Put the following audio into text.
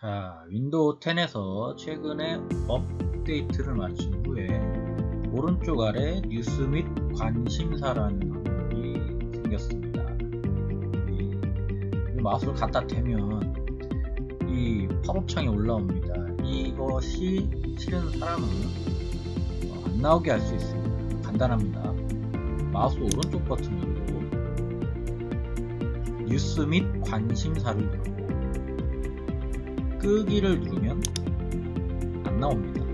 자, 윈도우 10에서 최근에 업데이트를 마친 후에 오른쪽 아래 뉴스 및 관심사라는 항목이 생겼습니다. 이, 이 마우스를 갖다 대면 이 팝업 창이 올라옵니다. 이것이 싫은 사람은 어, 안 나오게 할 수 있습니다. 간단합니다. 마우스 오른쪽 버튼 누르고 뉴스 및 관심사를 누르고 끄기를 누르면 안 나옵니다.